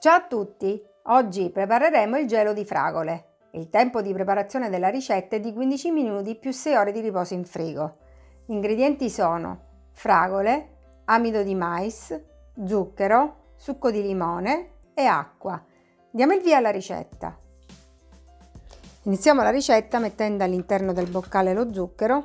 Ciao a tutti! Oggi prepareremo il gelo di fragole. Il tempo di preparazione della ricetta è di 15 minuti più 6 ore di riposo in frigo. Gli ingredienti sono fragole, amido di mais, zucchero, succo di limone e acqua. Diamo il via alla ricetta. Iniziamo la ricetta mettendo all'interno del boccale lo zucchero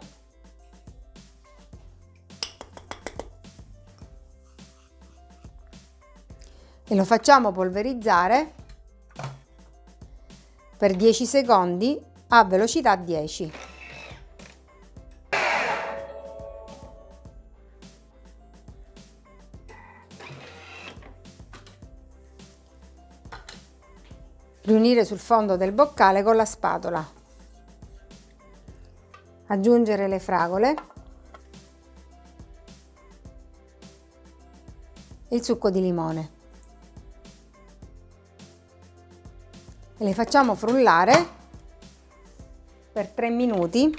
e lo facciamo polverizzare per 10 secondi a velocità 10. Riunire sul fondo del boccale con la spatola. Aggiungere le fragole. Il succo di limone. E le facciamo frullare per 3 minuti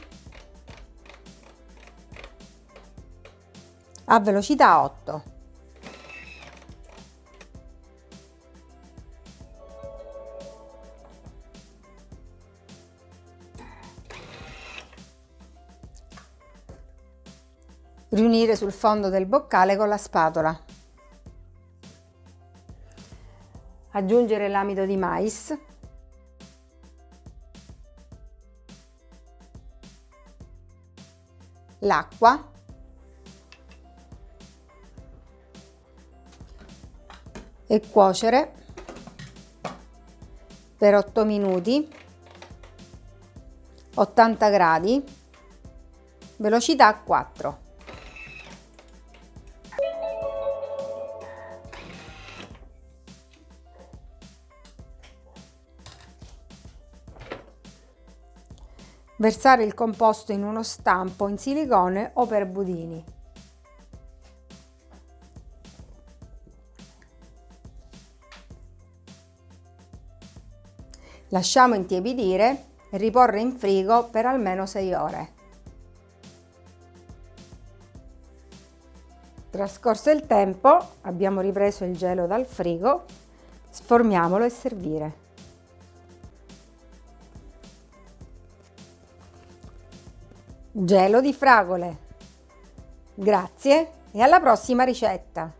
a velocità 8. Riunire sul fondo del boccale con la spatola. Aggiungere l'amido di mais l'acqua. E cuocere per 8 minuti. 80 gradi. Velocità 4 Versare il composto in uno stampo in silicone o per budini. Lasciamo intiepidire e riporre in frigo per almeno 6 ore. Trascorso il tempo, abbiamo ripreso il gelo dal frigo, sformiamolo e servire. Gelo di fragole. Grazie e alla prossima ricetta!